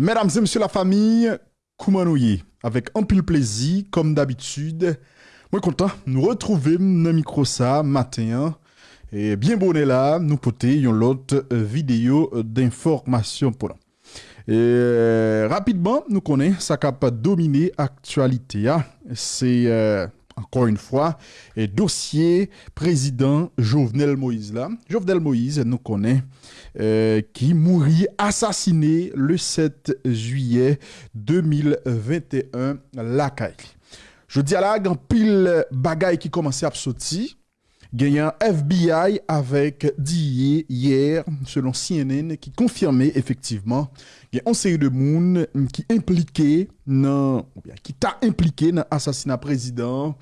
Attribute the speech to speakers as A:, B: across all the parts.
A: Mesdames et messieurs la famille, Koumanouye, avec un pile plaisir, comme d'habitude. Moi content, nous retrouver dans micro ça matin. Et bien bonnet là, nous poter une l'autre vidéo d'information pour nous. Et euh, rapidement, nous connaissons ça qui a dominé l'actualité. Hein. C'est euh, encore une fois, dossier président Jovenel Moïse là. Jovenel Moïse, nous connaît, euh, qui mourit assassiné le 7 juillet 2021 la Je dis à la, pile bagaille qui commençait à sortir. Un FBI avec d'hier, hier, selon CNN, qui confirmait effectivement il y a une série de monde qui impliqué dans, qui t'a impliqué dans l'assassinat président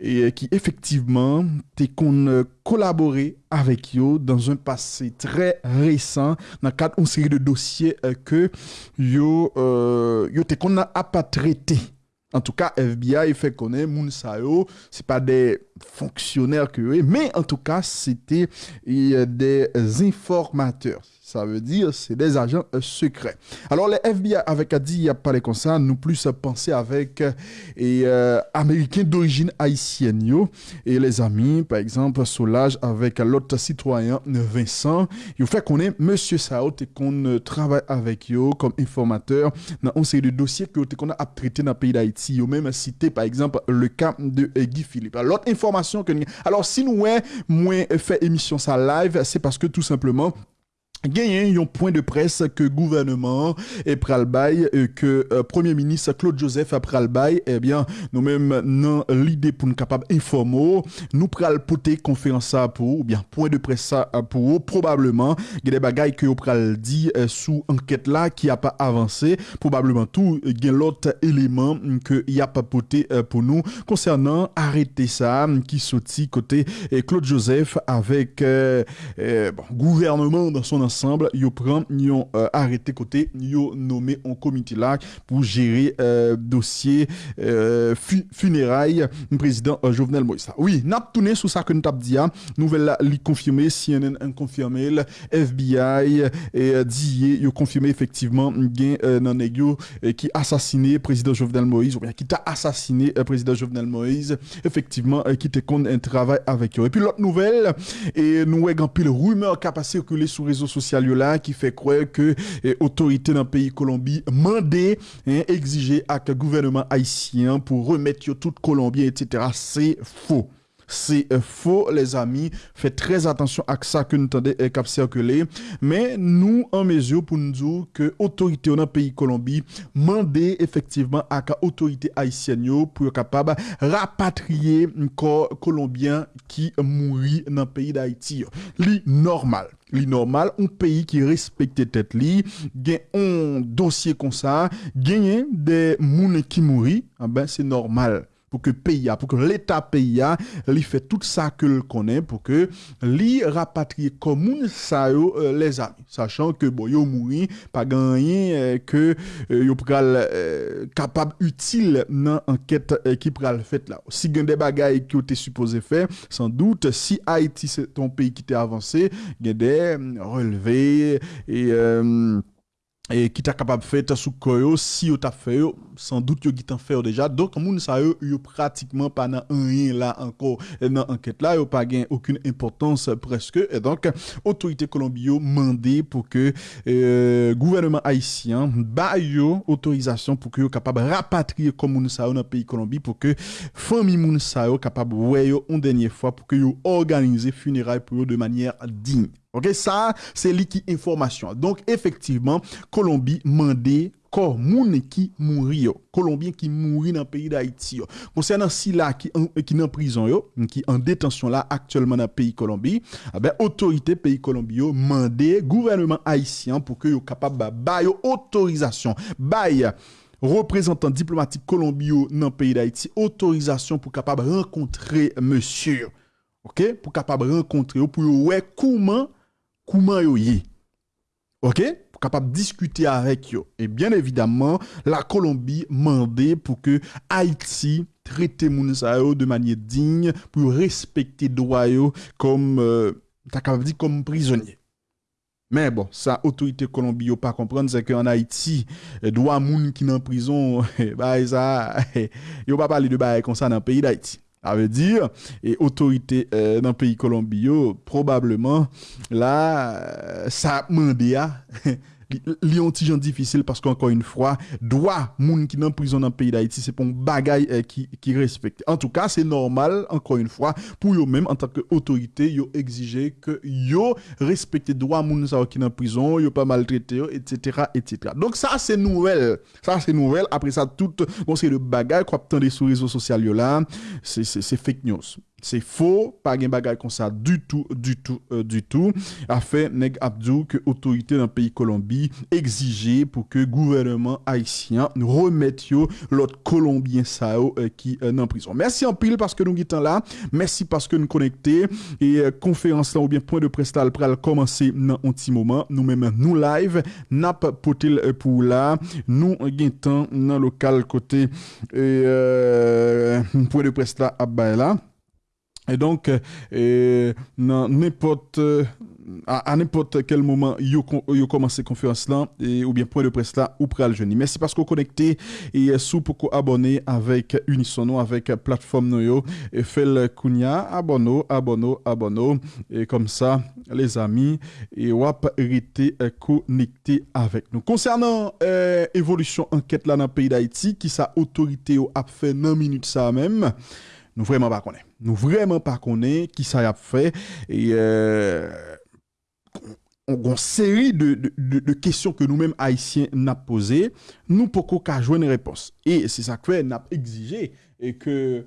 A: et qui effectivement t'es qu'on collaboré avec eux dans un passé très récent dans le cadre d'une série de dossiers euh, que yo euh, yo qu'on a pas traité en tout cas, FBI fait connaître moun sa yo, c'est pas des fonctionnaires que mais en tout cas, c'était des informateurs. Ça veut dire c'est des agents euh, secrets. Alors les FBI avec a dit il y a pas comme ça, nous plus penser avec euh, et euh, américains d'origine haïtienne et les amis par exemple Soulage avec l'autre citoyen Vincent, il fait qu'on est monsieur Saout et qu'on travaille avec yo comme informateur dans une série de dossiers que qu'on a traité dans le pays d'Haïti. Yo même cité par exemple le cas de Guy Philippe. L'autre information que alors si nous ouais moins fait émission ça live, c'est parce que tout simplement Gagné un point de presse que gouvernement et pralbaï et que euh, premier ministre Claude Joseph pralbaï eh bien nous même non l'idée pour nous capable informer nous pral poter conférence pour ou bien point de presse pour probablement il y a des bagailles que pral dit euh, sous enquête là qui a pas avancé. Probablement tout il l'autre élément que y a pas poté euh, pour nous. Concernant arrêter ça qui sorti côté Claude Joseph avec bon, gouvernement dans son ensemble ensemble, yo prend, yo euh, arrêté côté, yo nommé un comité là pour gérer euh, dossier euh, funérailles président euh, Jovenel Moïse. Oui, n'a tourné sur ça que nous dit, hein. nouvelle là, li confirmé, CNN confirmé, FBI et dit yo confirmé effectivement gain nan yo qui assassiné président Jovenel Moïse ou bien qui t'a assassiné président Jovenel Moïse, effectivement qui te compte un travail avec eux. Et puis l'autre nouvelle et nous avons pile rumeur qui a circuler sur les réseaux sociaux là qui fait croire que eh, autorité dans le pays Colombie mandé hein, exiger à que gouvernement haïtien pour remettre tout Colombien etc. C'est faux. C'est euh, faux, les amis. Faites très attention à ça que nous tendez euh, cap circuler. Mais nous, en mesure pour nous dire que l'autorité dans le pays Colombie mandait effectivement à l'autorité haïtienne pour être capable de rapatrier un corps colombien qui mourit dans le pays d'Haïti. C'est normal. li normal, un pays qui respecte tête li, gen un dossier comme ça, genyen des moun qui mourit, ah ben c'est normal. Pour que pays pour que l'état pays li fait tout ça que le connaît pour que li rapatrie comme ça euh, les amis. Sachant que bon yo mouri pas gagné euh, que euh, yo pral capable utile dans enquête qui pral fait là. Si gen des bagailles qui été supposé faire sans doute si Haïti c'est ton pays qui était avancé gen des relevés et qui t'a capable de faire sous koyo si vous t'a fait sans doute yo qui fait déjà donc moun sa yo yo pratiquement pas dans rien là encore dans enquête là yo pas gain aucune importance presque. Et donc autorité colombie mandé pour que euh, gouvernement haïtien ba yo autorisation pour que yo capable rapatrier comme moun sa yo dans pays Colombie pour que famille moun sa yo capable ouais yo une dernière fois pour que yo organiser funérailles pour eux de manière digne. Ok, ça, c'est l'équipe information. Donc, effectivement, Colombie mandé corps moun qui mourit Colombien qui mourit dans le pays d'Haïti concernant si là qui qui en prison yo qui en détention là actuellement dans le pays Colombie eh ben autorité pays Colombie yo mandé gouvernement haïtien pour que yo capable ba autorisation bail représentant diplomatique colombien dans le pays d'Haïti autorisation pour capable rencontrer monsieur OK? Pour capable rencontrer pour ouais comment comment yo OK? Capable discuter avec eux. Et bien évidemment, la Colombie mandé pour que Haïti traite moun de manière digne pour respecter droit comme euh, comme prisonnier. Mais bon, ça, autorité Colombie, pas comprendre, c'est qu'en Haïti, droit moun qui en prison, bah, ça, yo pas parler de bail comme ça dans le pays d'Haïti. Ça veut dire, et autorité euh, dans le pays Colombie, probablement, là, ça a demandé li difficile parce qu'encore une fois, droit moun qui dans prison dans le pays d'Haïti, c'est pour un bagay qui, qui respecte. En tout cas, c'est normal, encore une fois, pour eux même en tant qu'autorité, yo exiger que yo respecte droit moun qui dans prison, yo pas maltraité, etc., etc. Donc ça, c'est nouvelle. Ça, c'est nouvelle. Après ça, tout, bon, c'est le bagay qu'on a sur les réseaux sociaux c'est fake news. C'est faux, pas de bagay comme ça du tout, du tout, euh, du tout. A fait Neg Abdou que autorité dans le pays Colombie exigeait pour que gouvernement haïtien remette l'autre Colombien sao euh, qui est euh, en prison. Merci en pile parce que nous sommes là. Merci parce que nous connectés. Et euh, conférence là ou bien point de presse là, pral commencer dans un petit moment. Nous-mêmes, nous live, n'a pas potel euh, pour là. Nous guettons dans local côté et, euh, point de presse là à là. Et donc, euh, n'importe à, n'importe quel moment yo yo commencé conférence là ou bien point de presse là ou pral jeudi. Merci parce que vous connecté et sous pour abonner avec Unisono avec plateforme noyo et le kunya abonno abonno abonno et comme ça les amis et wap rester connecté avec nous. Concernant euh, évolution enquête là dans le pays d'Haïti qui sa autorité a fait 9 minutes ça même nous vraiment pas connaît. Nous vraiment pas connaît qui ça a fait et euh, une série de, questions que nous-mêmes haïtiens n'a posées, nous pouvons jouer une réponse. Et c'est ça que n'a exigé et que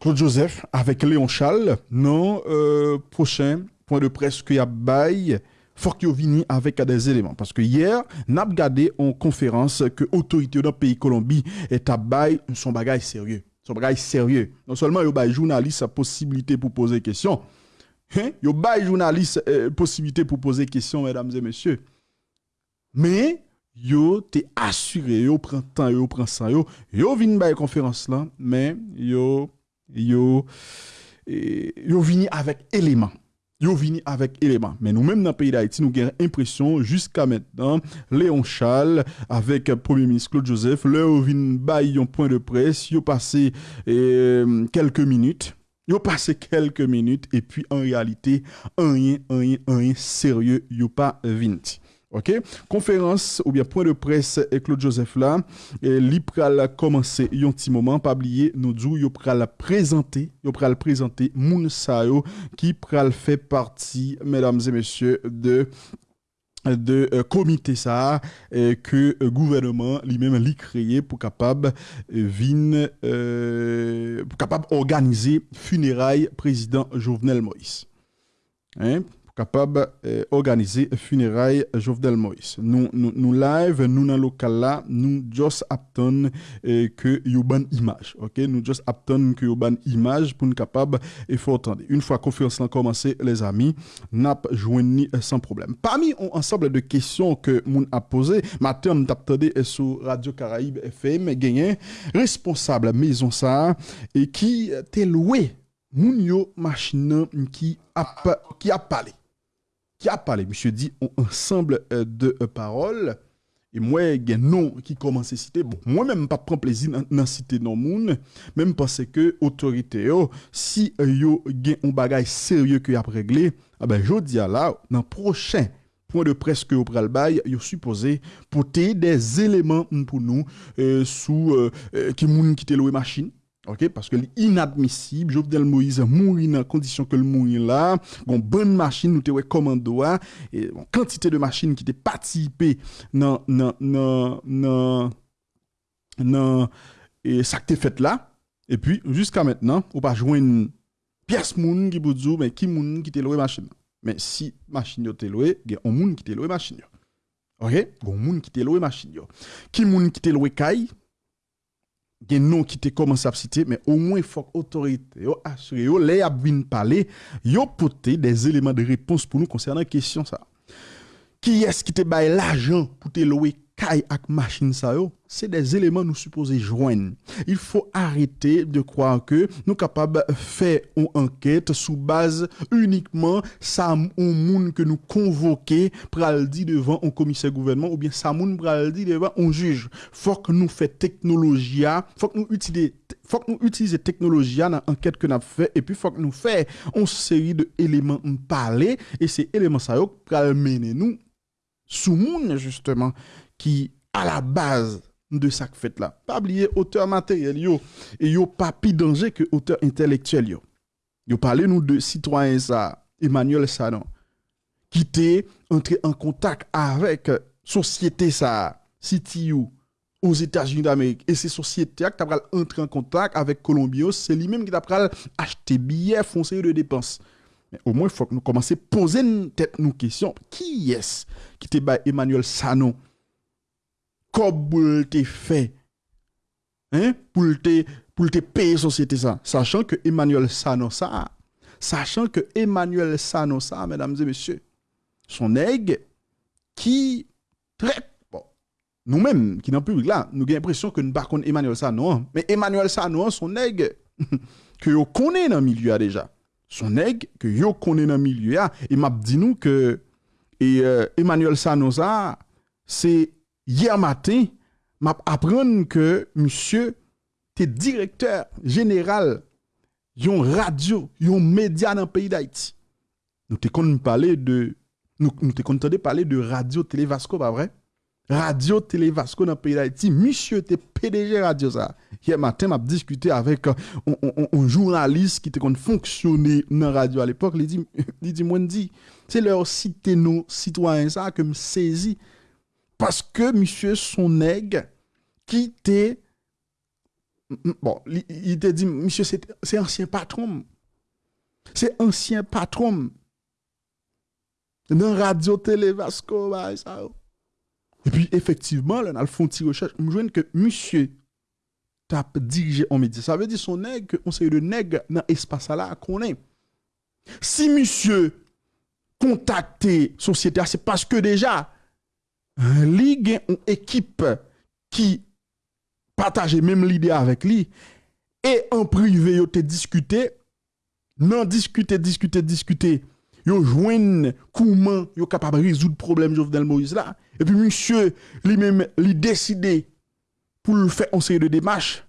A: Claude Joseph avec Léon Charles, non euh, prochain point de presse qu'il y a bail faut vienne avec des éléments. Parce que hier, n'a regardé en conférence que l'autorité dans le pays Colombie est à bail son bagage sérieux. Son bagage sérieux. Non seulement il y a journaliste possibilité pour poser des questions, hein? il y a journaliste euh, possibilité pour poser des questions, mesdames et messieurs. Mais yo t'es assuré, yo prend temps, yo prend ça, yo, yo vinn bay conférence là, mais yo yo yo vini avec éléments yo vini avec éléments. Mais nous-mêmes dans le pays d'Haïti, nous avons l'impression jusqu'à maintenant, Léon Charles avec le Premier ministre Claude Joseph, le bail un point de presse, yo passé euh, quelques minutes. Yo passé quelques minutes et puis en réalité, rien, rien, rien sérieux, yo pas vinti. OK? Conférence ou bien point de presse et Claude Joseph là, et li pral commencer un petit moment pas oublier nous dou yo pral présenter, yo pral moun qui pral fait partie mesdames et messieurs de de euh, comité ça euh, que le gouvernement lui-même l'a créé pour capable euh, euh, pour capable organiser funérailles président Jovenel Moïse. Hein? Capable d'organiser euh, funérailles Jovenel Moïse. Nous, nous, nous live, nous dans local là, nous just attendons euh, que y ban image. OK, nous just attendons que y ban image pour nous capable et faut attendre. Une fois conférence a commencé les amis, n'a joindre euh, sans problème. Parmi un ensemble de questions que moun a posé, matin on attendé sur Radio Caraïbe FM gagné responsable maison ça et qui t'est loué moun yo machine qui a qui a parlé qui a parlé. Monsieur dit un ensemble euh, de euh, paroles. Et moi, il y a nom qui commence à citer. Bon, moi-même, pas plaisir dans citer non moun, même parce que autorité, si euh, yo gen un bagage sérieux que a réglé, ah ben, je dis là, dans prochain point de presse que vous pral bail, yo supposé porter des éléments pour nous, sous, qui moun qui machine, Ok, parce que l'inadmissible, Jovenel Moïse mourir dans condition que le mourir là, une bonne machine, nous te commando, et une quantité de machines qui étaient participé dans, dans, dans, dans, et ça que fait là, et puis, jusqu'à maintenant, on pas joindre pièce moun qui dit, mais qui moun qui te loué machine. Mais si machine yo te loué, il y a un moun qui te loué machine Ok? Un moun qui te loué machine Qui moun qui te loué caille, gen non qui te commence à citer mais au moins faut autorité yo assurer yo les a parler yo porter des éléments de réponse pour nous concernant question ça. Qui est-ce qui te bail l'argent pour te louer kay ak machine yo, c'est des éléments nous supposés joindre. Il faut arrêter de croire que nous capables faire une enquête sous base uniquement ça un monde que nous convoquer pral dit devant un commissaire gouvernement ou bien ça moun pral dit devant un juge. Faut que nous fait technologie, faut que nous utiliser faut que nous utiliser technologie dans l'enquête que nous fait et puis faut que nous fait une série de éléments parler et ces éléments ça pral mener nous sous monde justement qui à la base de ça fait là. Pas oublier auteur matériel yo et yo pas plus danger que auteur intellectuel yo. Yo parlez de citoyen ça Emmanuel Sanon qui entré en contact avec société ça CTU aux États-Unis d'Amérique et ces sociétés qui t'a entrer en contact avec Colombio, c'est lui-même qui t'a acheter billets foncés de dépenses. Mais au moins il faut que nous à poser une tête nous question qui est-ce qui était Emmanuel Sanon comme te fait hein, pour te pour te payer société ça. Sachant que Emmanuel Sanosa sachant que Emmanuel Sanosa mesdames et messieurs son aigle qui bon nous-mêmes qui dans public là nous avons l'impression que nous pas Emmanuel Sano mais Emmanuel Sano son aigle que vous connaissez dans le milieu déjà son aigle que vous connaissez dans le milieu et m'a dit nous que et euh, Emmanuel Sanosa c'est hier matin, m'a appris que monsieur était directeur général yon radio, yon média dans le pays d'Haïti. Nous t'ai parler de nous nous parler de radio Télé Vasco pas vrai? Radio Télé Vasco dans le pays d'Haïti, monsieur était PDG radio ça. Hier matin m'a discuté avec un, journaliste qui était fonctionné dans radio à l'époque, il dit il dit c'est leur citer nos citoyens ça que me saisi parce que monsieur son nègre qui était bon il te dit monsieur c'est ancien patron. C'est ancien patron. Dans radio télé Vasco bah, et puis effectivement là on a fait une recherche je que monsieur t'a dirigé en média ça veut dire son nègre on sait de nègre dans l'espace là qu'on est. Si monsieur contacté société c'est parce que déjà ligue une équipe qui partage même l'idée avec lui. Et en privé yo te discuté non discuter discuter discuter yo joignent comment yo capable résoudre problème Jovenel Moïse là. Et puis monsieur lui-même lui décidé pour le faire en série de démarches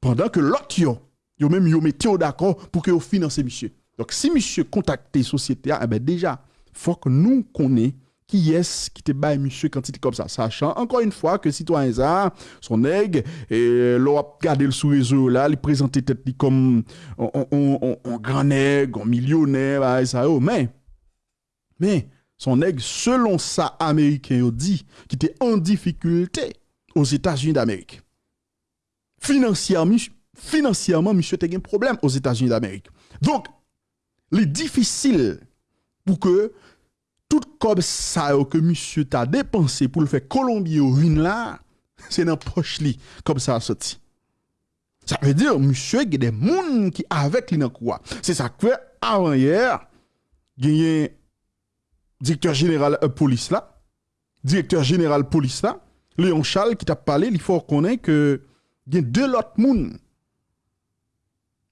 A: pendant que l'autre yo yo même yo d'accord pour que yo finance monsieur. Donc si monsieur contacte société eh ben déjà faut que nous connaissions qui est-ce qui te baille monsieur quand il est comme ça? Sachant encore une fois que citoyen ça son aigle et l'on a gardé le sous réseau là il présentait tête comme un grand nègre un millionnaire bah, ça oh, mais mais son aigle selon ça américain dit qui était en difficulté aux États-Unis d'Amérique. Financièrement financièrement monsieur a un problème aux États-Unis d'Amérique. Donc il est difficile pour que tout comme ça que monsieur t'a dépensé pour le faire Colombier ou ruine là, c'est dans poche li comme ça sorti. Ça veut dire monsieur il y a des gens qui avec lui dans quoi. C'est ça que avant hier gagné directeur général euh, police là, directeur général police là, Léon Charles qui t'a parlé, il faut reconnaître que il y a deux autres moun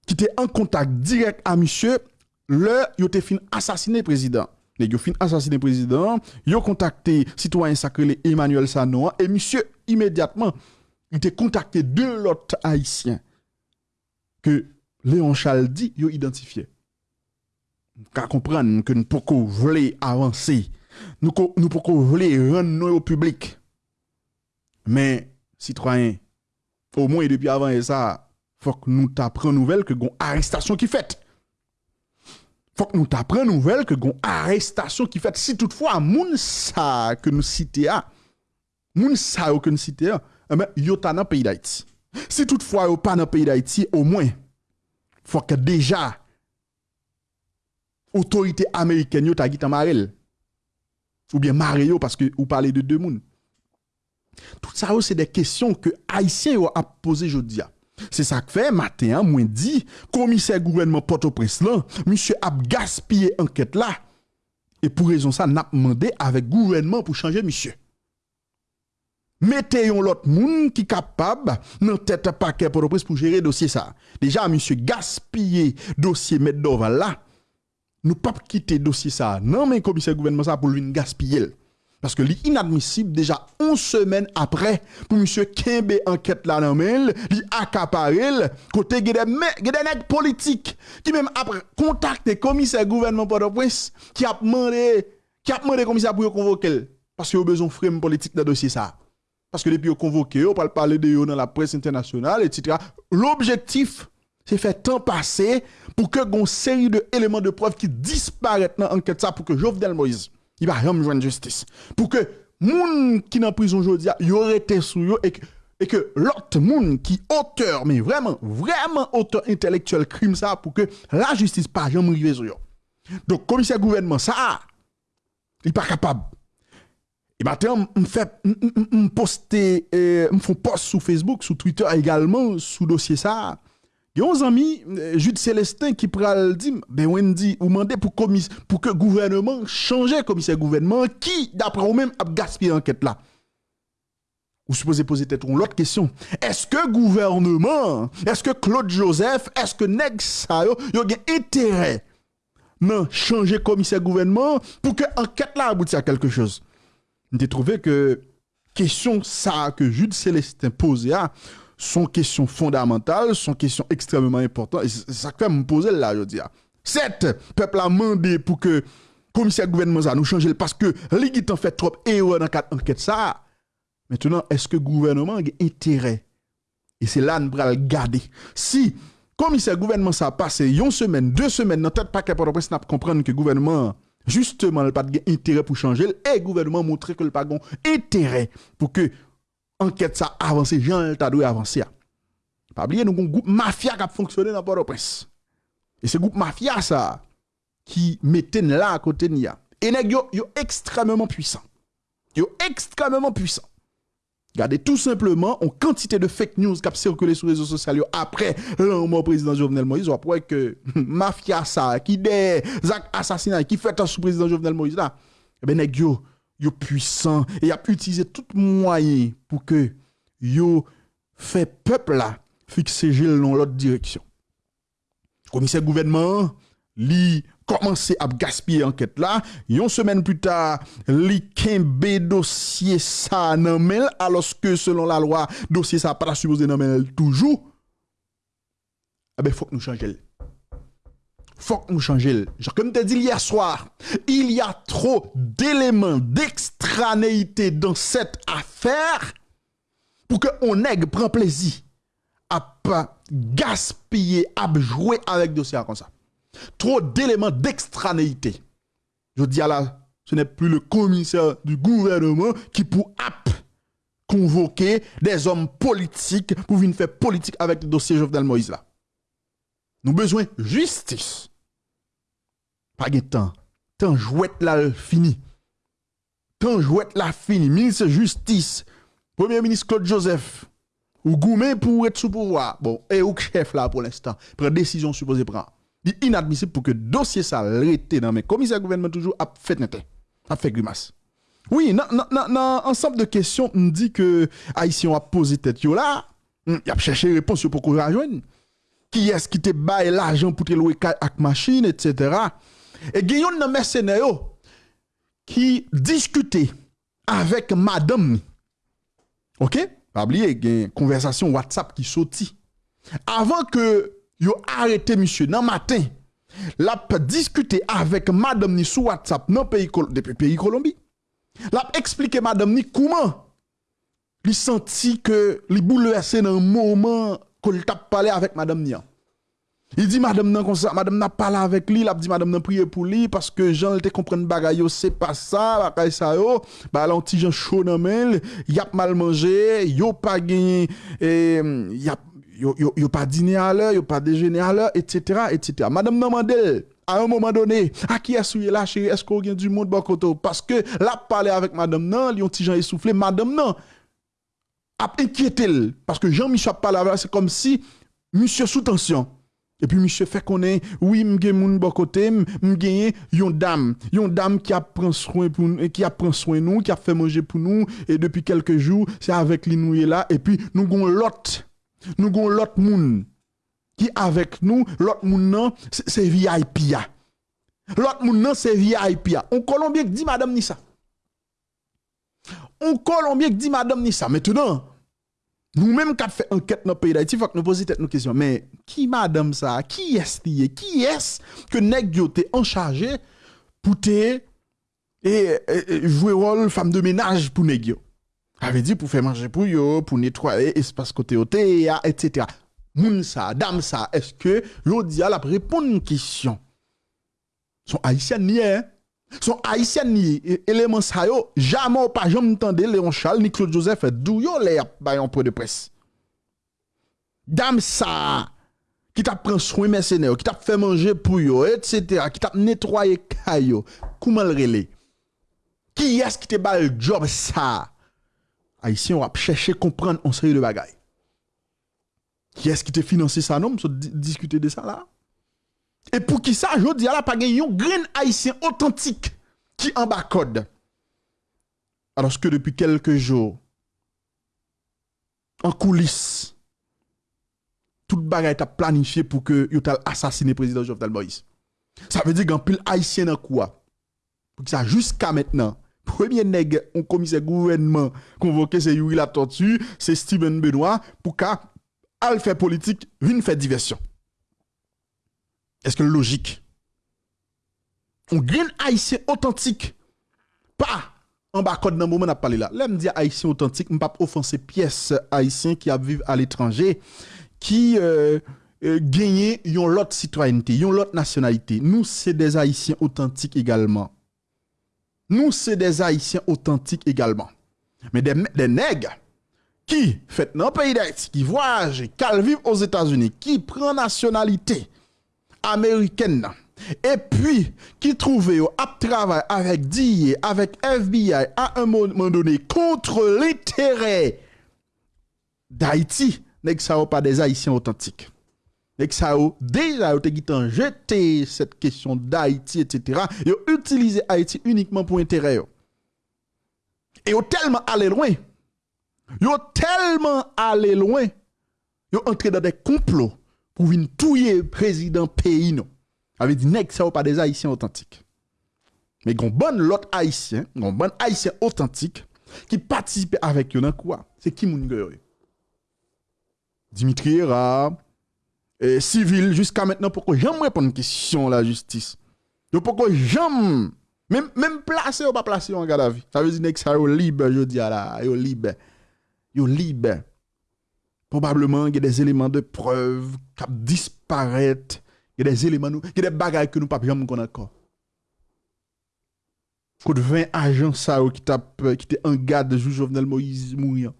A: qui étaient en contact direct à monsieur le yote fin assassiné président. Les fin assassiné président, ont contacté citoyen sacré Emmanuel Sanoa et monsieur immédiatement il a contacté deux autres haïtiens que Léon dit ils identifié. Car comprendre que nous pouvons vouloir avancer, nous nous pouvons vouloir rendre au public. Mais citoyen au moins depuis avant ça, faut que nous t'apprenions nouvelle que une arrestation qui fait faut que nous t'apprenions nouvelle que gon arrestation qui fait si toutefois moun sa que nous cité a moun sa que nous cité a eh ben yo ta dans pays d'Haïti. Si toutefois yo pas dans pays d'Haïti au moins faut que déjà autorité américaine yo t'a gita marel. Ou bien Mario parce que vous parlez de deux moun. Tout ça c'est des questions que haïtiens ont à poser aujourd'hui c'est ça que fait matin, moi dit, commissaire gouvernement Port-au-Prince monsieur a gaspillé enquête là. Et pour raison ça, n'a demandé avec gouvernement pour changer monsieur. mettez l'autre monde qui capable dans tête paquet pour pour gérer dossier ça. Déjà monsieur gaspiller dossier mettre là. Nous pas quitter dossier ça. Non mais commissaire gouvernement ça pour lui gaspiller. Parce que l'inadmissible déjà 11 semaines après pour monsieur Kembe enquête là dans mail, li accaparel côté des nèg politique qui même après contacté commissaire gouvernement Port-au-Prince qui a demandé qui a demandé commissaire pour convoquer parce qu'il a besoin de frame politique dans dossier ça. Parce que depuis convoqué, on parle parler de dans la presse internationale etc. L'objectif c'est faire temps passer pour que une série d'éléments de preuve qui disparaissent dans l'enquête ça pour que Jovenel Moïse il va jamais joindre justice. Pour que moun qui dans prison aujourd'hui, y aurait été sous et que et que l'autre monde qui auteur mais vraiment vraiment auteur intellectuel crime ça pour que la justice pas jamais arriver sur yo. Donc commissaire gouvernement ça il pas capable. Et maintenant, on fait poster me font post sur Facebook, sur Twitter également sous dossier ça y a un ami, euh, Jude Célestin, qui pral dit, ben Wendy, ou demandez pour, commis, pour que gouvernement change commissaire gouvernement qui, d'après vous-même, a gaspillé l'enquête là. Vous supposez poser peut-être une autre question. Est-ce que gouvernement, est-ce que Claude Joseph, est-ce que Neg Sayo, y a intérêt non changer commissaire gouvernement pour que l'enquête là aboutisse à quelque chose? J'ai trouvé que question ça que Jude Célestin posait, sont questions fondamentales, sont questions extrêmement importantes. Et ça que me poser là, je dis. Cette peuple a demandé pour que le commissaire gouvernement ça nous change parce que les en fait trop erreur dans cette enquête ça. Maintenant, est-ce que le gouvernement a intérêt? Et c'est là nous le garder. Si commissaire gouvernement ça a passé une semaine, deux semaines, dans tête capable de comprendre que le gouvernement justement n'a pas d'intérêt pour changer et le gouvernement montrer que le pas intérêt pour que enquête ça avance, Jean doit avancer. Pas oublier nous un groupe mafia qui a fonctionné dans Port-au-Prince. Et ce groupe mafia ça qui mettait là à côté de. Et nèg yo, yo extrêmement puissant. Yo extrêmement puissant. Regardez tout simplement en quantité de fake news qui a circulé sur les réseaux sociaux après le président Jovenel Moïse. On voit que mafia ça, qui des assassinats, qui fait un sous président Jovenel Moïse là, eh ben nèg yo puissant et a utilisé tout moyen pour que yo fait peuple là fixer dans l'autre direction. Commissaire gouvernement li commencé à gaspiller enquête là, une semaine plus tard, li kembe dossier ça nan alors que selon la loi dossier ça pas supposé nan toujours. Eh ben faut que nous changions faut que nous changions. Comme as dit hier soir, il y a trop d'éléments d'extranéité dans cette affaire pour que on nègre plaisir à pas gaspiller, à jouer avec dossier comme ça. Trop d'éléments d'extranéité. Je dis à la, ce n'est plus le commissaire du gouvernement qui pour convoquer des hommes politiques pour venir faire politique avec le dossier Jovenel Moïse là. Nous besoin justice. Pas de temps. Temps jouette là fini. Temps jouette là fini. Ministre justice. Premier ministre Claude Joseph. Ou goumé pour être sous pouvoir. Bon, et ou chef là pour l'instant. Prend décision supposée prendre. Il inadmissible pour que dossier ça rete dans mes commissaires gouvernement toujours a fait net. A fait grimace. Oui, non, ensemble de questions, on dit que Haïtien a posé tête là, il a cherché réponse pour qu'on rejoigne qui est-ce qui te baille l'argent pour te louer avec machine, etc. Et il y a un mercenaire qui discutait avec madame. Ok? Pas oublier, il une conversation WhatsApp qui sortit. Avant que yo arrêté monsieur dans matin, l'a discuté avec madame ni sur WhatsApp dans pays depuis pays Colombie. L'a expliqué madame ni comment il senti que li bouleversé dans un moment qu'il t'a parlé avec madame Nia. Il dit madame nan comme ça, madame n'a parlé avec lui, il a dit madame n'a prié pour lui parce que Jean te comprendre bagaille c'est pas ça, bagaille ça yo, bah petit Jean chaud dans mail, y a mal mangé, yo pas gagné et y a yo, yo, yo pas dîné à l'heure, yo pas déjeuner à l'heure, etc., etc. Madame n'a demandé à un moment donné, à qui est-ce là, chérie, est-ce qu'on du monde bon Parce que là, parler avec madame nan, li ont Jean essoufflé, madame nan, a inquiété parce que Jean-Michel parle c'est comme si monsieur sous tension. Et puis, monsieur fait qu'on est, oui, m'gé moun bon côté, m'gé yon dame, yon dame qui a pris soin pour qui a pris soin nous, qui a fait manger pour nous, et depuis quelques jours, c'est avec lui nous là, et puis, nous avons l'autre, nous avons l'autre moun, qui avec nous, l'autre moun non, c'est VIP L'autre moun non, c'est VIP On Colombien dit madame ni ça. On Colombien dit madame ni. Maintenant, nous-mêmes qui fait enquête dans le pays d'Haïti, il faut que nous posions nos questions. Mais qui madame ça? Qui est-ce Qui est-ce que yo en charge pour te et, jouer rôle femme de ménage pour nèg yo? Avait dit pour faire manger pour yo, pour nettoyer espace côté hôtel, etc. Moun ça, dame ça, est-ce que yo dit à la répondre une question? Son haïtien ni hein? Son haïtien ni élément ça yo, jamais ou pas jamais entendre Léon Charles ni Claude Joseph d'où yo les bay en point de presse. Dame ça qui t'a pris soin mercenaire, qui t'a fait manger pour yo, etc., qui t'a nettoyé caillou, comment le relais? Qui est-ce qui te bat le job ça? Haïtien va chercher comprendre on série de bagaille. Qui est-ce qui te financé ça non, so, discuter de ça là? Et pour qui ça, je dis à la pas un grain haïtien authentique qui en bas code. Alors que depuis quelques jours, en coulisses, toute bagaille est planifié pour que yo assassiné le président Jovenel Moïse? Ça veut dire qu'un pile haïtien dans quoi? Pour que ça jusqu'à maintenant, premier nègre on commissaire gouvernement convoqué c'est Yuri la tortue, c'est Steven Benoît pour qu'à al faire politique, vienne faire diversion. Est-ce que logique? On gagne haïtien authentique. Pas en bas code dans moment n'a parlé là. Là me dit haïtien authentique, me pas offenser pièce haïtien qui a vivre à l'étranger qui euh, euh, gagne yon l'autre citoyenneté, yon l'autre nationalité. Nous c'est des haïtiens authentiques également. Nous c'est des haïtiens authentiques également. Mais des des nègres qui fait dans le pays d'Haïti, qui voyage, qui vivent aux États-Unis, qui prend nationalité américaine et puis qui trouvait à travailler avec DIA, avec FBI à un moment donné contre l'intérêt d'Haïti, n'est ça pas des Haïtiens authentiques? N'est ça déjà ont jeté cette question d'Haïti, etc. Ils ont utilisé Haïti uniquement pour intérêt. Et ils ont tellement allé loin. Ils ont tellement allé loin. Ils ont entré dans des complots pour venir touiller président pays non. Avait dit nèg pas des haïtiens authentiques. Mais gon bon l'autre haïtien, gon bon haïtien authentique qui participe avec eux dans C'est qui moun Dimitri Era et civil jusqu'à maintenant pourquoi jamais répondre une question la justice? Donc pourquoi jamais même même placé ou pas placé en garde à vue. Ça veut dire que ça libre je dis là, yo libre. Yo libre probablement il y a des éléments de preuve qui disparaissent, il y a des éléments, il y a des bagages que nous ne pouvons pas encore. Côté 20 agents qui qui était en garde de Jovenel Moïse mourir.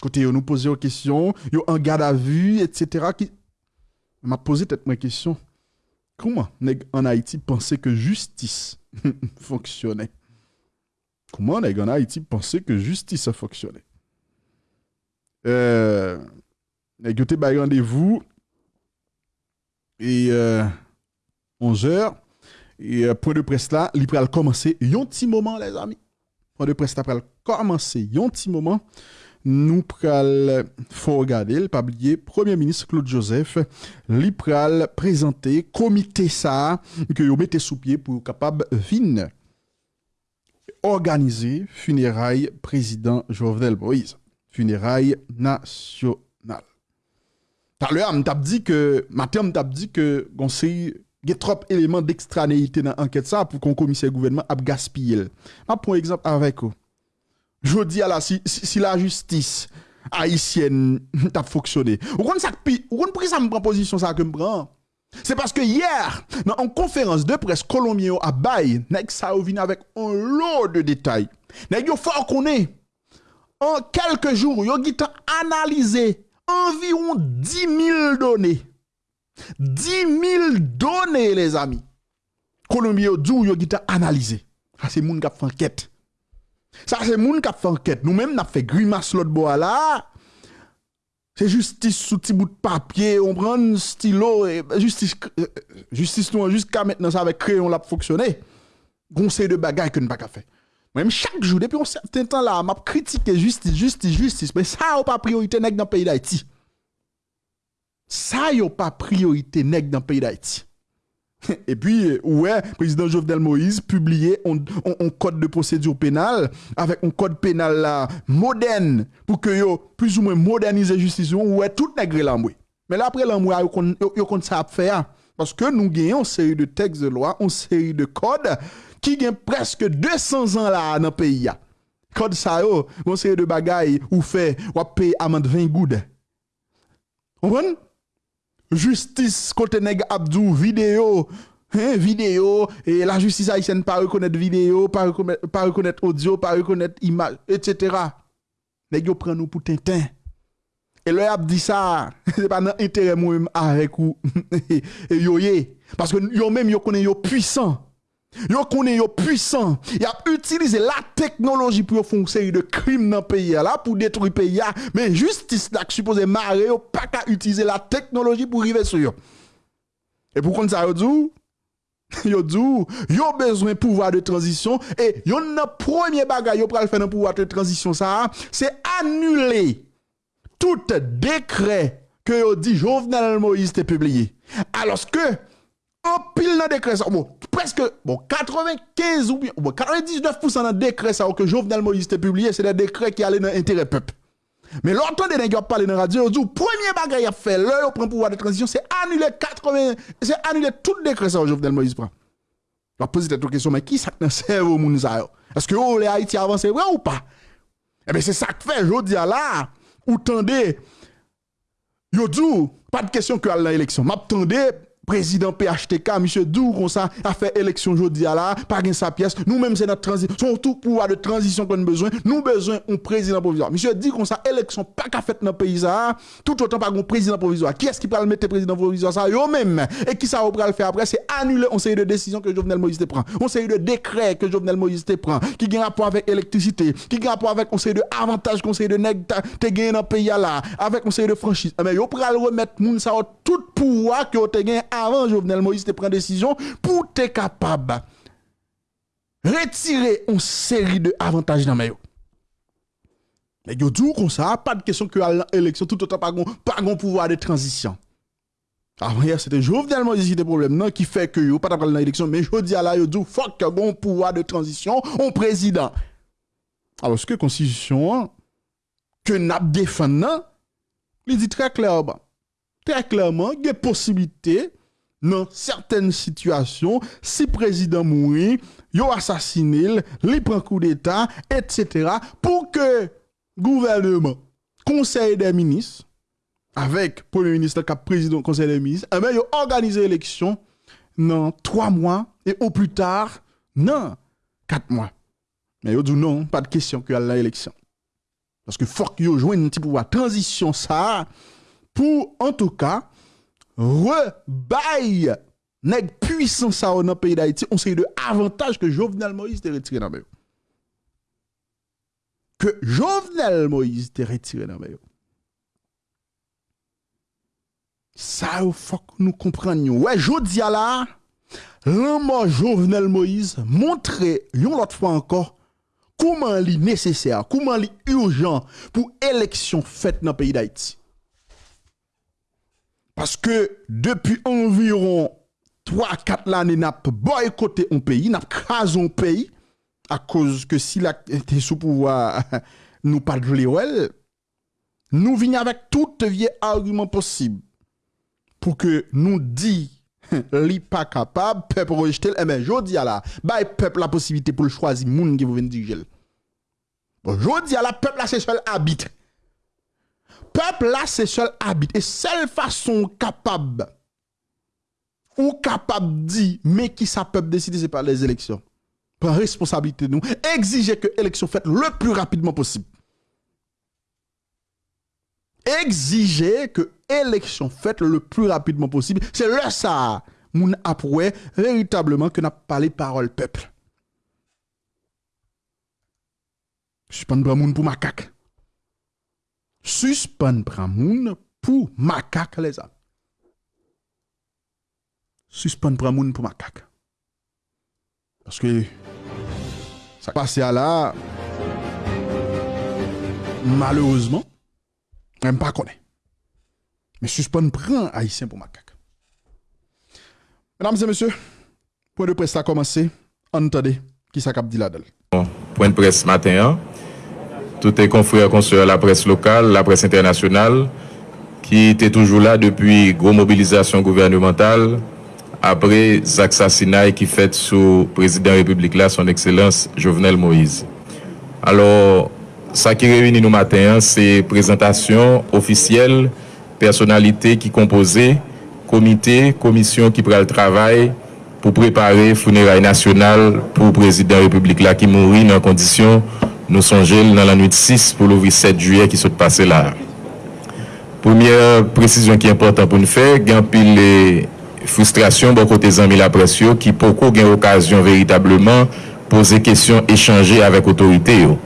A: Côté nous poser une question, yo en garde à vue etc. qui m'a posé peut-être une question. Comment en Haïti penser que justice fonctionnait? Comment en Haïti penser que justice fonctionnait? Euh, Écoutez, bah, rendez-vous et 11h. Euh, et euh, point de presse là, il va commencer un petit moment, les amis. Point de presse là, va commencer un petit moment. Nous pral faut regarder, pas Premier ministre Claude Joseph, li pral présenter comité ça que vous mettez sous pied pour capable vin organiser funérailles président Jovenel Moïse. Funérailles nationales. Tout à l'heure, m'a dit que matin m'a dit que il y a trop d'éléments d'extranéité dans l'enquête ça pour qu'on commissaire gouvernement a gaspillé. Je prends un exemple avec vous. Je dis à la si, si, si la justice haïtienne t'a fonctionné. Ou qu'on ça ou qu'on ça me prend position ça que me prend. C'est parce que hier, dans une conférence de presse colombienne à Baye, Nek Sao vient avec un lot de détails. Nek yo fort qu'on est. En quelques jours, yo gita analysé environ 10 000 données. 10 000 données, les amis. Colombie, yo yo analysé. Ça, c'est moun qui fait enquête. Ça, c'est moun qui fait enquête. Nous-mêmes, nous avons fait grimace l'autre bois c'est justice sous petit bout de papier, on prend un stylo et justice euh, justice nous jusqu'à maintenant ça avec crayon l'a fonctionné. Conseil de bagaille que ne pas faire. Même chaque jour depuis un certain temps là, m'a critiqué justice, justice, justice, mais ça n'a pas priorité dans le pays d'Haïti. Ça n'a pas priorité dans le pays d'Haïti. Et puis, ouais, président Jovenel Moïse publié un, code de procédure pénale avec un code pénal là, moderne pour que yo plus ou moins moderniser la justice. Ouais, tout nègre là, Mais là, après, là, yo compte ça faire. Parce que nous gagnons une série de textes de loi, une série de codes qui gagnent presque 200 ans là dans le pays. Code ça, yo, série de bagailles ou fait, ou payer amende 20 goudes. Vous justice côté nèg Abdou vidéo hein, vidéo et la justice haïtienne pas reconnaître vidéo pas reconnaître, pas reconnaître audio pas reconnaître image etc nèg yo prend nous pour tintin. Et le a dit ça c'est pas dans intérêt moi avec ou parce que yo même yo connaît puissant Yo connaît yo puissant. Y a utilisé la technologie pour faire une série de crimes dans le pays là pour détruire le pays mais justice là supposé marrer yo pas qu'à utiliser la technologie pour arriver sur yo. Et pour ça yo dit yo dit yo besoin pouvoir de transition et yo le premier bagage yo pral faire dans pouvoir de transition ça c'est annuler tout décret que yo dit Jovenel Moïse publié. Alors que en pile dans décret ça bon presque bon 95 ou bien bon 99% dans décret ça que Jovenel Moïse t'a publié c'est des décrets qui allaient dans l'intérêt peuple. Mais l'autre des nègres parler dans la radio dit premier bagage a fait l'heure prend pouvoir de transition c'est annuler 80 c'est annuler tout décret ça Jovenel Moïse prend. Va poser cette question mais qui ça dans cerveau moun ça est-ce que oh, les Haïti avancé vrai ou pas? Eh bien c'est ça que fait je dis là ou tendez yo dit pas de question que à l'élection. M'attendez président PHTK, monsieur Dou, comme ça, a fait élection aujourd'hui là, pas gain sa pièce. Nous-mêmes, c'est notre transition, son tout pouvoir de transition qu'on a besoin. Nous besoin un président provisoire. Monsieur dit comme ça, élection pas qu'à fait dans le pays ça, tout autant pas un président provisoire. Qui est-ce qui peut le mettre président provisoire ça? Yo même. Et qui ça va le faire après? C'est annuler on série de décisions que Jovenel Moïse te prend. On série de décrets que Jovenel Moïse te prend. Qui a rapport avec l'électricité. Qui a rapport avec on série de avantages qu'on de nèg te gagné dans le pays là. Avec on série de franchise. Mais yo pral remettre moun ça tout pouvoir que te gagné avant Jovenel Moïse te prend décision pour te capable retirer une série de avantages dans mayo. Mais yo dit comme ça, pas de question que l'élection tout autant pas pas pouvoir de transition. Avant hier c'était Jovenel Moïse qui des problème non qui fait que yo pas dans l'élection mais je dis là yo dit fuck bon pouvoir de transition au président. Alors ce que constitution que n'a défend il dit très clairement très clairement il y a possibilité dans certaines situations, si le président mourit, yo assassiné, li prend coup d'état, etc. pour que gouvernement, conseil des ministres, avec premier ministre cap président conseil des ministres, eh ben, yo organise l'élection dans trois mois et au plus tard, non, quatre mois. Mais yo dit non, pas de question que l'élection. Parce que faut que yo joigne un petit pouvoir transition ça pour en tout cas rebaille nèg puissant ça dans le pays d'Haïti, on sait de avantages que Jovenel Moïse t'a retiré dans Que Jovenel Moïse t'a retiré dans le Ça, faut que nous comprenions. Ouais, dis là, l'homme Jovenel Moïse montrer une autre fois encore comment il est nécessaire, comment il est urgent pour élection faite dans le pays d'Haïti. Parce que depuis environ 3-4 années, n'a boycotté un pays, n'a crasé un pays, à cause que si la était sous pouvoir, nous pas de nous venons avec tout vieux argument possible pour que nous disions li pas capable peuple rejeter eh ben jodi à la bay peuple la possibilité pour choisir moun qui vous venir diriger. Bon jodi à la peuple là c'est seul habite peuple là, c'est seul habite. Et seule façon capable, ou capable de dire, mais qui ça peuple décider, c'est par les élections. Prends responsabilité nous. Exiger que l'élection faite le plus rapidement possible. Exiger que l'élection faite le plus rapidement possible. C'est là ça, moun après, véritablement, que n'a parlé parole peuple. Je suis pas un pour macaque suspend Pramoun pour macaque les amis. Suspend Pramoun pour macaque. Parce que ça passe à là, malheureusement, même pas connaît. Mais suspend prend haïtien pour macaque. Mesdames et messieurs, point de presse a commencé. Entendez qui ça cap dit là-dedans.
B: Point de presse matin, hein. Tout est confrère à la presse locale, la presse internationale, qui était toujours là depuis gros mobilisation gouvernementale après l'assassinat qui fait sous président République là, son excellence Jovenel Moïse. Alors, ça qui réunit nous matin, c'est présentation officielle, personnalité qui composait, comité, commission qui prend le travail pour préparer funérailles nationales pour le président République là qui mourit dans conditions Nou sonjel nan la nuit 6 pou louvri 7 juye ki sot pase la. Poumyer presisyon ki important pou nou fe, gen pil le frustrasyon bon kote zanmi la presyo ki poko gen okasyon veritableman pose kesyon echanje avèk otorite yo.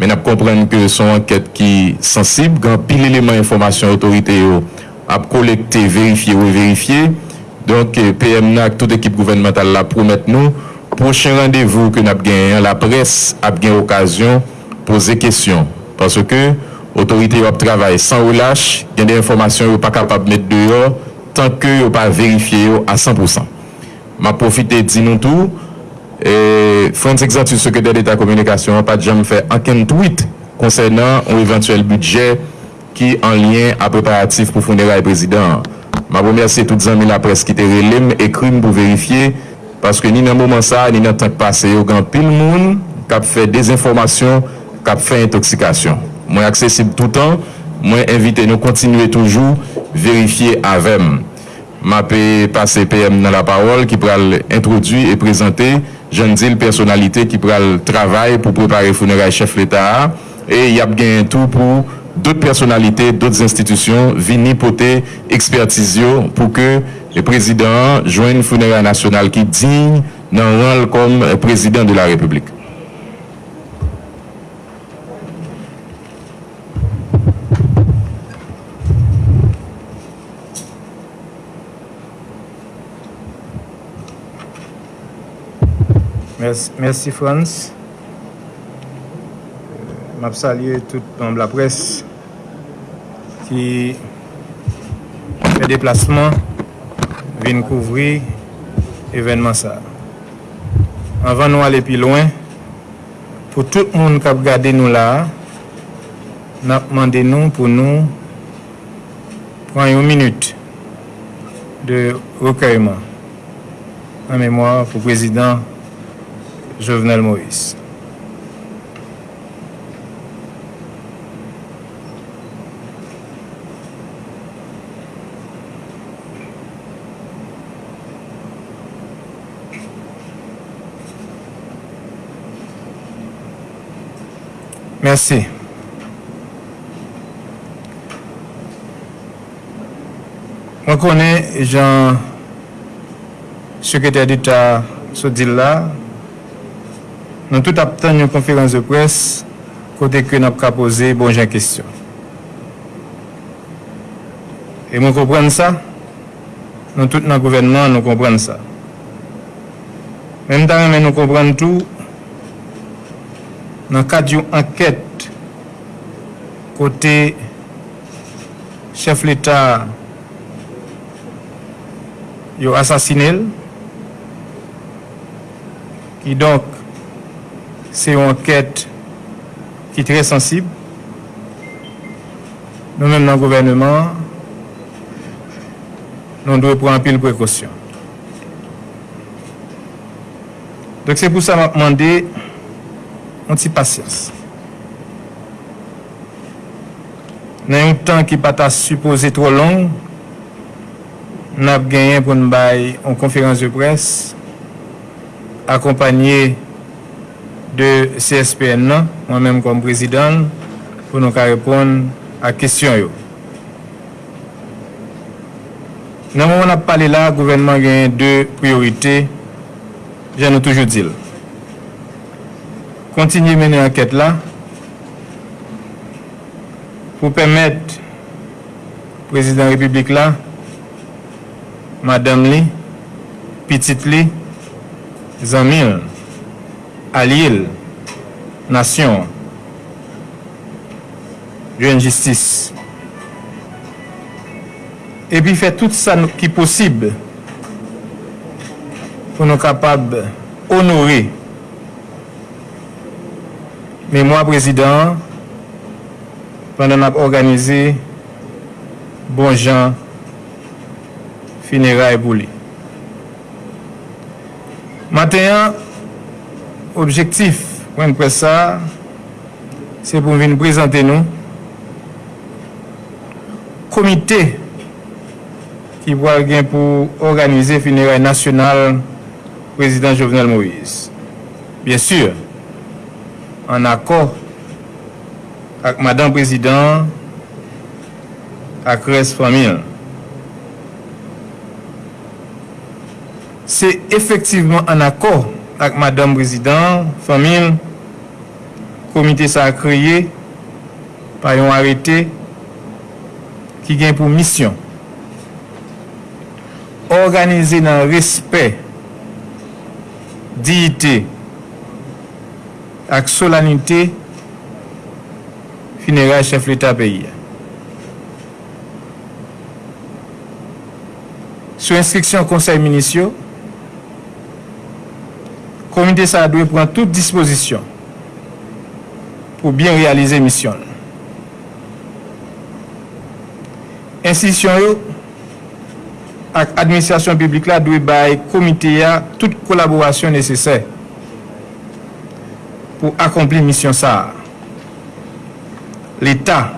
B: Men ap komprenne ke son anket ki sensib, gen pil eleman informasyon otorite yo ap kolekte, verifiye ou verifiye. Donk PM NAK, tout ekip gouvernemental la promet nou, prochain rendez-vous que nous avons gagné, la presse a gagné l'occasion de poser question. Parce que l'autorité travaille sans relâche, il y a des informations pas capable de mettre dehors tant que vous pas vérifié à 100%. Je profite de dire nous tout. Et Franz Exatus, secrétaire d'État Communication, n'a pas jamais fait aucun tweet concernant un éventuel budget qui est en lien à préparatif pour fonder le président. Je remercie tous les amis de la presse qui étaient écrit pour vérifier. Paske ni nan mouman sa, ni nan tank pase yo gan pil moun, kap fe dezinformasyon, kap fe intoksikasyon. Mwen aksesib toutan, mwen invite nou kontinue toujou, verifiye avem. Ma pe pase PM nan la parol ki pral introdu e prezante jan dil personalite ki pral travay pou prepare founeray chef l'Etat e yap gen tou pou dot personalite, dot institusyon vini pote ekspertizyo pou ke Le prezident jwen funeral nasyonal ki digne nan rol kom prezident de la republik.
C: Merci, merci Frans. Euh, Mab salye tout pamb la pres ki fè deplasman vin kouvri evenman sa. Anvan nou ale pi loin, pou tout moun kap gade nou la, nap mande nou pou nou pran yon minute de rekayman an mèmoire pou prezident Jovenel Moïse. Merci. Mwen konen jan sekretèr d'Etat sou di la, nan tout ap tan yon konferans de pres, kote ke nap ka pose bon jan kestyon. E mwen kompren sa, nan tout nan gouvenman nou kompren sa. Mwen tan men nou kompren tou, nan kad yon anket kote chef l'Etat yo asasinel ki donk se yon anket ki tre sensib nou men nan gouvernement nou dwe pran pil prekosyon. Dok se pou sa mande an ti pasyans. Nan yon tan ki pata supose tro long, nan ap genyen pou nbay an konferans de pres, akompanyen de CSPN nan, mwen menm kon prezident, pou nou ka repon a kesyon yo. Nan moun ap pale la, gouvenman genyen de priorite, jen nou toujou dil. kontinye mene anket la. Pou pemet prezident republik la madame li pitit li zanmil alil nasyon jwen jistis. Epi fè tout sa ki posib pou nou kapab onore Mémoire président, pendant qu'on a organisé bon Jean funérailles pour lui. Maintenant, objectif, pour ça, c'est pour venir présenter nous comité qui va gain pour organiser funérailles nationales président Jovenel Moïse. Bien sûr, an akor ak madan prezident ak res famil. Se efektiveman an akor ak madan prezident, famil, komite sa kreye pa yon arete ki gen pou misyon. Organize nan respet, diite, ak solanite fineray chef l'Etat peyi. Sou instriksyon konsey minisyon, komite sa dwe pran tout disposisyon pou bien realize misyon. Instisyon yo, ak administrasyon publik la dwe bay komite ya tout kolaborasyon nesesey pou akompli misyon sa. L'Etat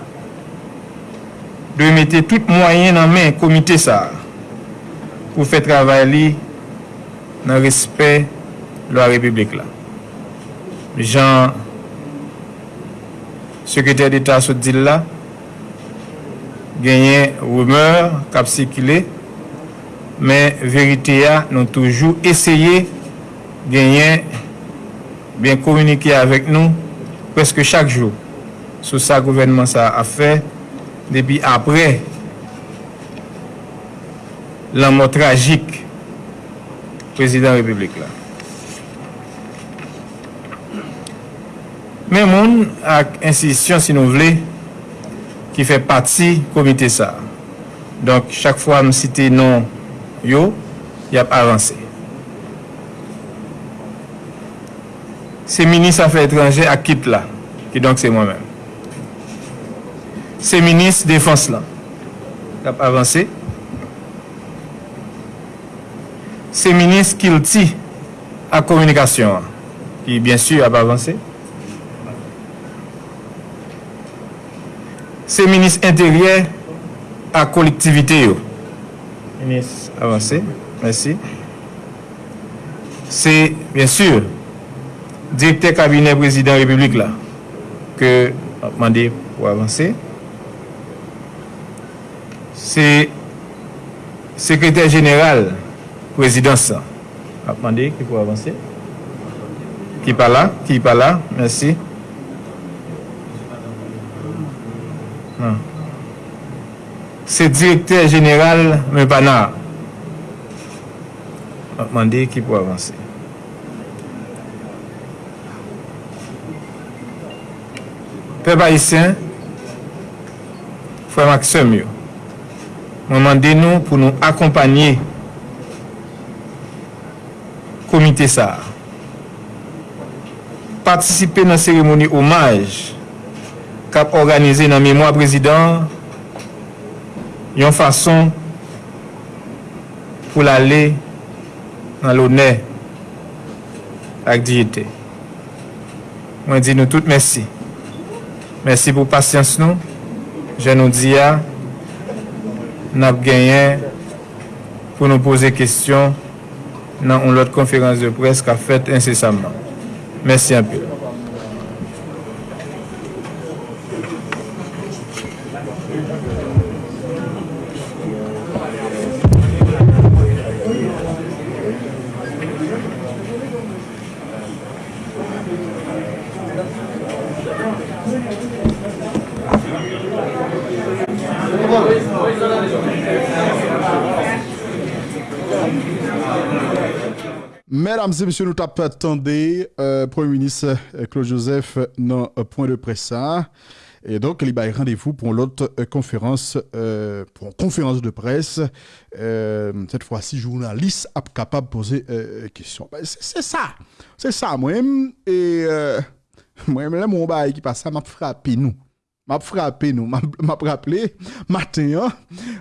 C: dwe mette tout mwayen nan men komite sa pou fè travay li nan respè lwa republik la. Jan sekretèr d'Etat sou dil la genyen rumeur kap sikile men verite ya nou toujou esye genyen bien communiquer avec nous presque chaque jour sur ça que le gouvernement ça a fait depuis après la mort tragique président de la République. Là. Mais mon ak institution, si nous voulons, qui fait partie du comité ça. Donc, chaque fois, je cite non, yo, il y a avancé. se minis afe etranje ak kit la, ki donk se mwen men. Se minis defans la, kap avanse. Se minis kilti ak komunikasyon, ki bien sur ap avanse. Se minis interyer ak kolektivite yo. Minis avanse, mersi. Se, bien sur, direkte kabine prezident republik la ke ap mande pou avanse. Se sekretèr jeneral prezident sa ap mande ki pou avanse. Ki pa la, ki pa la, mersi. Ah. se direktèr jeneral me pa na ap mande ki pou avanse. Pe bayisyen, fwe maksem yo. Mwen mande nou pou nou akompanyen komite sa. Patisipe nan seremoni omaj kap organize nan memwa prezident yon fason pou l'ale nan lounè ak diyete. Mwen di nou tout mersi. Mersi pou pasyans nou. Je nou diya, ah, nap genyen pou nou pose kestyon nan ou lot konferans de pres ka fet insesamman. Mersi anpil.
A: Mesdames et messieurs, nous t'attendons, euh, Premier ministre euh, Claude Joseph, dans un point de presse. ça. Et donc, il y a rendez-vous pour l'autre euh, conférence, euh, pour une conférence de presse. Euh, cette fois-ci, journaliste capable de poser euh, question. Ben, c'est ça. C'est ça, moi-même. Et euh, moi-même, là, mon bail qui passe, m'a frappé nous. M'a frappé nous. M'a rappelé, matin, hein,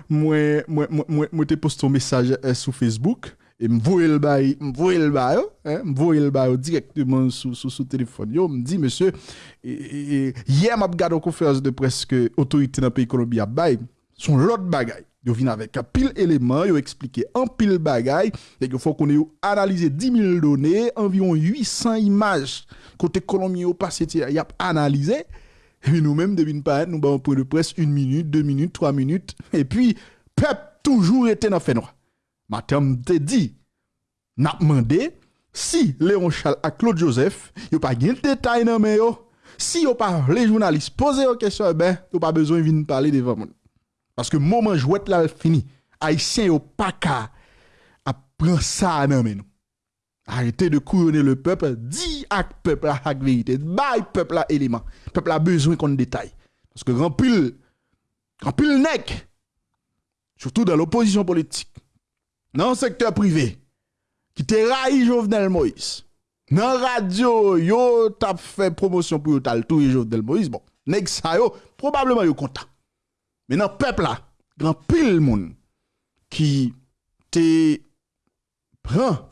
A: moi, moi, moi, posté un message euh, sur Facebook. Et me voyait le bail, le bail, hein, me voyait le bail directement sur sur sur téléphone. Yo, me dit monsieur, hier m'a regardé une conférence de presse que autorité dans pays Colombie a bail, son l'autre bagaille. Yo vient avec un pile élément, yo expliqué un pile bagaille, et qu'il faut qu'on ait analysé 10 000 données, environ 800 images côté Colombie yo passé y a analysé. Et nous-mêmes, devine pas, nous avons un point de presse, une minute, deux minutes, trois minutes. Et puis, peuple toujours était dans le fait noir. Te dit, n'a demandé si Léon Charles et Claude Joseph, yo pas de détail dans mais. Si yo pas les journalistes poser une question, eh ben, yo pas besoin de venir parler devant moi. Parce que moment jouet là fini. Haïtien yo pas qu'à à prendre ça dans nous. Arrêtez de couronner le peuple, dis à peuple la vérité, bail peuple élément. Peuple a besoin qu'on détaille. Parce que grand pile, grand pile nèg, surtout dans l'opposition politique, dans le secteur privé, qui te raï Jovenel Moïse. Dans la radio, yo t'a fait promotion pour yo tout Jovenel Moïse. Bon, nèg sa yo, probablement yo content. Mais dans le peuple là, grand pile moun qui te prend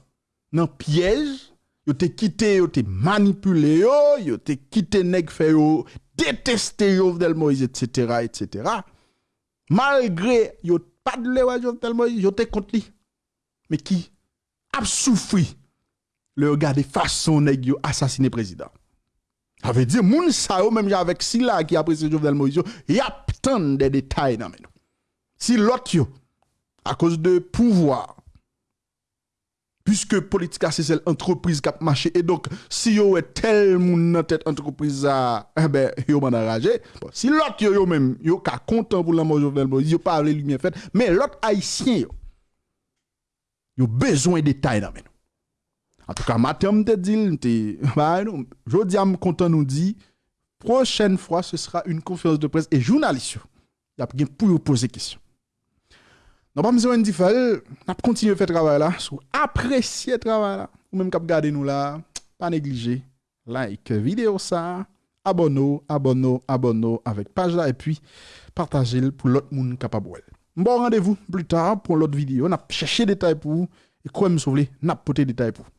A: dans piège, yo te quitté, yo te manipulé yo, yo te quitté nèg fait yo détester Jovenel Moïse etc. etc. Malgré yo pas de Jovenel Moïse, yo te contre lui. Mais qui a souffri le regarder façon nèg yo assassiner président? Ça veut dire moun sa yo même avec Silla qui apprécie Jovenel Moïse, y a tant de détails dans men. Si l'autre yo à cause de pouvoir puisque politique c'est celle entreprise qui a marché et donc si yo est tel moun dans tête entreprise a eh ben yo si l'autre yo, yo même yo ka content pour la mort Jovenel Moïse yo pas les lumière fait mais l'autre haïtien Yo besoin détail dans En tout cas, matin, non. me dit, je jodi am content nous dit, prochaine fois, ce sera une conférence de presse et journaliste. yo. y a pour vous poser question. Nous pas besoin de faire, on continuer à faire travail là, sous apprécier travail là, ou même cap garder nous là, pas négliger, like vidéo ça, abonnez-vous, abonnez-vous, avec page là et puis partagez-le pour l'autre monde capable. Bon rendez-vous plus tard pour l'autre vidéo, on a cherché des détails pour vous, et quoi me sauver, n'a pas des détails pour vous.